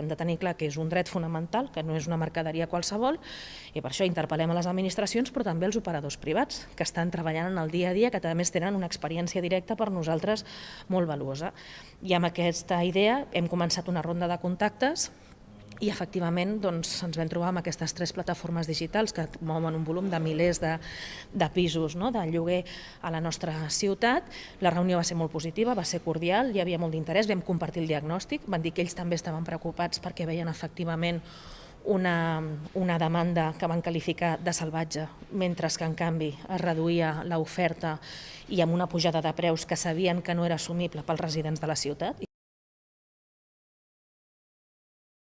Hem de tenir clar que és un dret fonamental, que no és una mercaderia qualsevol, i per això interpel·lem a les administracions, però també als operadors privats, que estan treballant en el dia a dia, que més tenen una experiència directa per nosaltres molt valuosa. I amb aquesta idea hem començat una ronda de contactes i efectivament doncs, ens vam trobar amb aquestes tres plataformes digitals que mouen un volum de milers de, de pisos no? de lloguer a la nostra ciutat. La reunió va ser molt positiva, va ser cordial, hi havia molt d'interès, vam compartir el diagnòstic, van dir que ells també estaven preocupats perquè veien efectivament una, una demanda que van qualificar de salvatge, mentre que en canvi es reduïa l'oferta i amb una pujada de preus que sabien que no era assumible pels residents de la ciutat.